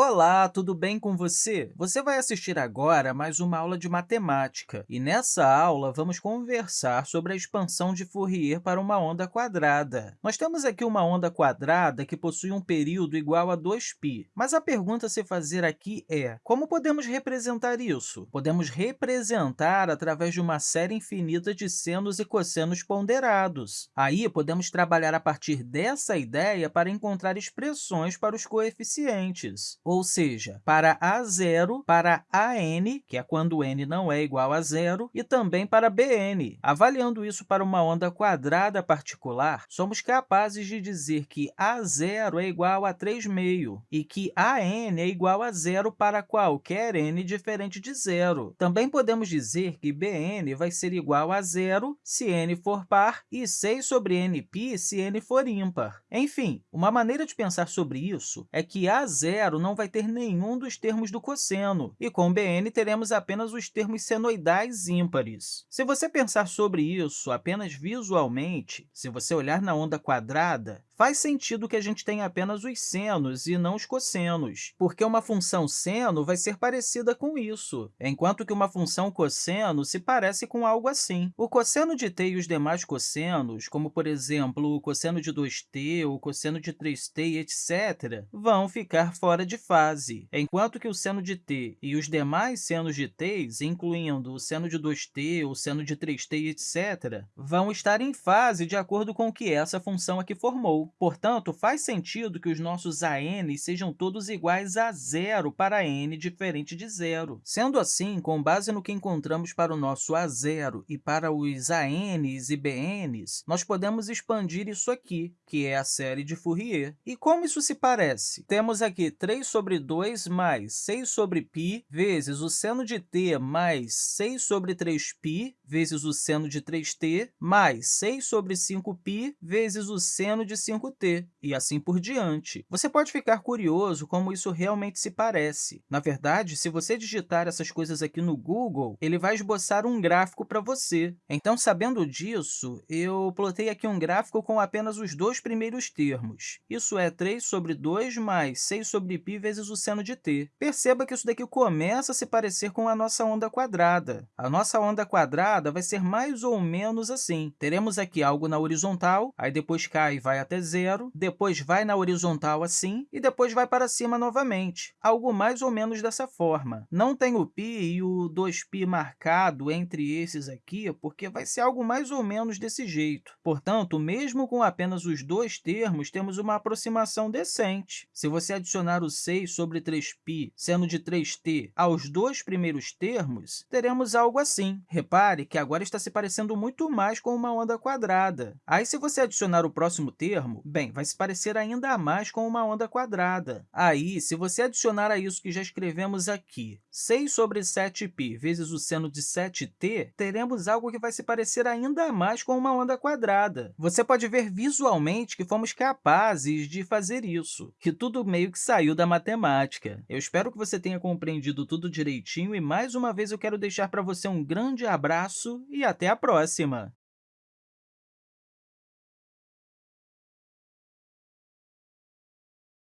Olá, tudo bem com você? Você vai assistir agora a mais uma aula de matemática, e nessa aula vamos conversar sobre a expansão de Fourier para uma onda quadrada. Nós temos aqui uma onda quadrada que possui um período igual a 2π, mas a pergunta a se fazer aqui é, como podemos representar isso? Podemos representar através de uma série infinita de senos e cossenos ponderados. Aí, podemos trabalhar a partir dessa ideia para encontrar expressões para os coeficientes ou seja, para a0, para an, que é quando n não é igual a zero, e também para bn. Avaliando isso para uma onda quadrada particular, somos capazes de dizer que a0 é igual a 3,5 e que an é igual a zero para qualquer n diferente de zero. Também podemos dizer que bn vai ser igual a zero se n for par e 6 sobre nπ se n for ímpar. Enfim, uma maneira de pensar sobre isso é que a0 não vai ter nenhum dos termos do cosseno, e com bn teremos apenas os termos senoidais ímpares. Se você pensar sobre isso apenas visualmente, se você olhar na onda quadrada, faz sentido que a gente tenha apenas os senos e não os cossenos, porque uma função seno vai ser parecida com isso, enquanto que uma função cosseno se parece com algo assim. O cosseno de t e os demais cossenos, como, por exemplo, o cosseno de 2t, o cosseno de 3t, etc., vão ficar fora de fase, enquanto que o seno de t e os demais senos de t's, incluindo o seno de 2t, o seno de 3t, etc., vão estar em fase de acordo com o que essa função aqui formou. Portanto, faz sentido que os nossos AN sejam todos iguais a zero para n diferente de zero. Sendo assim, com base no que encontramos para o nosso A0 e para os ANs e BNs, nós podemos expandir isso aqui, que é a série de Fourier. E como isso se parece? Temos aqui 3 sobre 2 mais 6 sobre π vezes o seno de t mais 6 sobre 3π vezes o seno de 3t mais 6 sobre 5π vezes o seno de 5 5t, e assim por diante. Você pode ficar curioso como isso realmente se parece. Na verdade, se você digitar essas coisas aqui no Google, ele vai esboçar um gráfico para você. Então, sabendo disso, eu plotei aqui um gráfico com apenas os dois primeiros termos. Isso é 3 sobre 2 mais 6 sobre π vezes o seno de t. Perceba que isso daqui começa a se parecer com a nossa onda quadrada. A nossa onda quadrada vai ser mais ou menos assim. Teremos aqui algo na horizontal, aí depois cai e vai até zero, depois vai na horizontal assim e depois vai para cima novamente, algo mais ou menos dessa forma. Não tem o π e o 2π marcado entre esses aqui, porque vai ser algo mais ou menos desse jeito. Portanto, mesmo com apenas os dois termos, temos uma aproximação decente. Se você adicionar o 6 sobre 3π, seno de 3t, aos dois primeiros termos, teremos algo assim. Repare que agora está se parecendo muito mais com uma onda quadrada. Aí, se você adicionar o próximo termo, Bem, vai se parecer ainda mais com uma onda quadrada. Aí, se você adicionar a isso que já escrevemos aqui, 6 sobre 7π vezes o seno de 7t, teremos algo que vai se parecer ainda mais com uma onda quadrada. Você pode ver visualmente que fomos capazes de fazer isso, que tudo meio que saiu da matemática. Eu espero que você tenha compreendido tudo direitinho e, mais uma vez, eu quero deixar para você um grande abraço e até a próxima!